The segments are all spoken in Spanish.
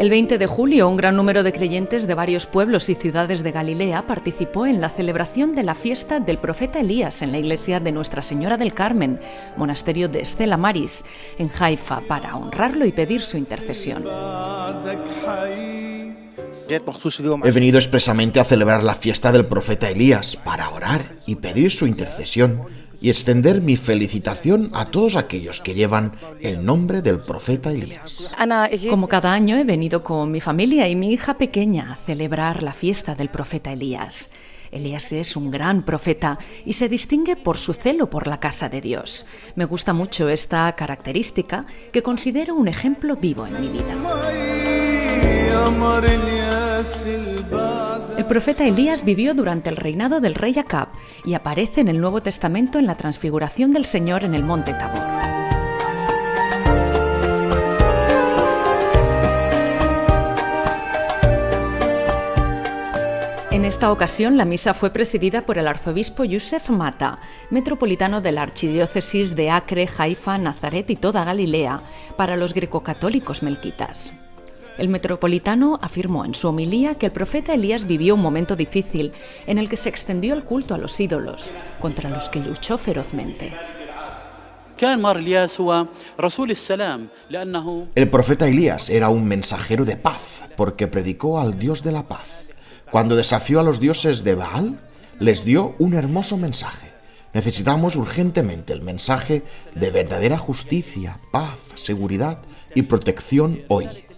El 20 de julio, un gran número de creyentes de varios pueblos y ciudades de Galilea participó en la celebración de la fiesta del profeta Elías en la iglesia de Nuestra Señora del Carmen, monasterio de Estela Maris, en Haifa, para honrarlo y pedir su intercesión. He venido expresamente a celebrar la fiesta del profeta Elías para orar y pedir su intercesión y extender mi felicitación a todos aquellos que llevan el nombre del profeta Elías. Como cada año he venido con mi familia y mi hija pequeña a celebrar la fiesta del profeta Elías. Elías es un gran profeta y se distingue por su celo por la casa de Dios. Me gusta mucho esta característica que considero un ejemplo vivo en mi vida. El profeta Elías vivió durante el reinado del rey Acab y aparece en el Nuevo Testamento en la transfiguración del Señor en el monte Tabor. En esta ocasión, la misa fue presidida por el arzobispo Yusef Mata, metropolitano de la archidiócesis de Acre, Haifa, Nazaret y toda Galilea, para los grecocatólicos melquitas. El metropolitano afirmó en su homilía que el profeta Elías vivió un momento difícil en el que se extendió el culto a los ídolos, contra los que luchó ferozmente. El profeta Elías era un mensajero de paz porque predicó al Dios de la paz. Cuando desafió a los dioses de Baal, les dio un hermoso mensaje. Necesitamos urgentemente el mensaje de verdadera justicia, paz, seguridad y protección hoy.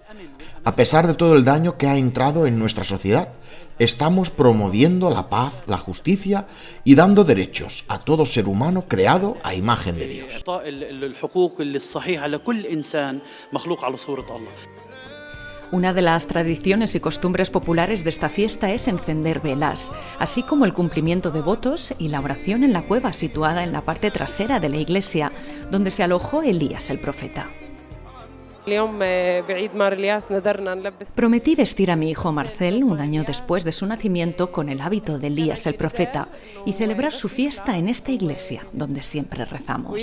A pesar de todo el daño que ha entrado en nuestra sociedad, estamos promoviendo la paz, la justicia y dando derechos a todo ser humano creado a imagen de Dios. Una de las tradiciones y costumbres populares de esta fiesta es encender velas, así como el cumplimiento de votos y la oración en la cueva situada en la parte trasera de la iglesia, donde se alojó Elías el profeta. Prometí vestir a mi hijo Marcel un año después de su nacimiento con el hábito de Elías el profeta y celebrar su fiesta en esta iglesia donde siempre rezamos.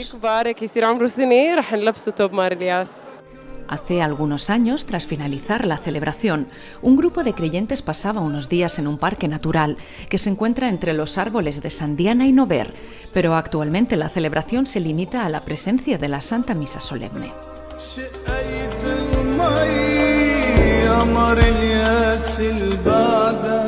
Hace algunos años, tras finalizar la celebración, un grupo de creyentes pasaba unos días en un parque natural que se encuentra entre los árboles de Sandiana y Nover, pero actualmente la celebración se limita a la presencia de la Santa Misa Solemne. شقيت المي يا مر الياس البعده